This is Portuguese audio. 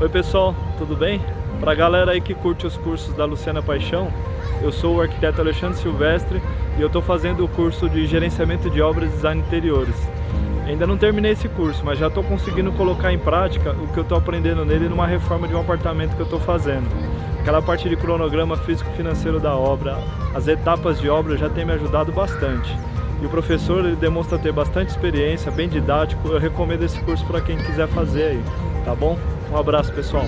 Oi pessoal, tudo bem? Para a galera aí que curte os cursos da Luciana Paixão, eu sou o arquiteto Alexandre Silvestre e eu estou fazendo o curso de Gerenciamento de Obras e Design Interiores. Ainda não terminei esse curso, mas já estou conseguindo colocar em prática o que eu estou aprendendo nele numa reforma de um apartamento que eu estou fazendo. Aquela parte de cronograma físico-financeiro da obra, as etapas de obra já tem me ajudado bastante. E o professor ele demonstra ter bastante experiência, bem didático, eu recomendo esse curso para quem quiser fazer aí, tá bom? Um abraço pessoal!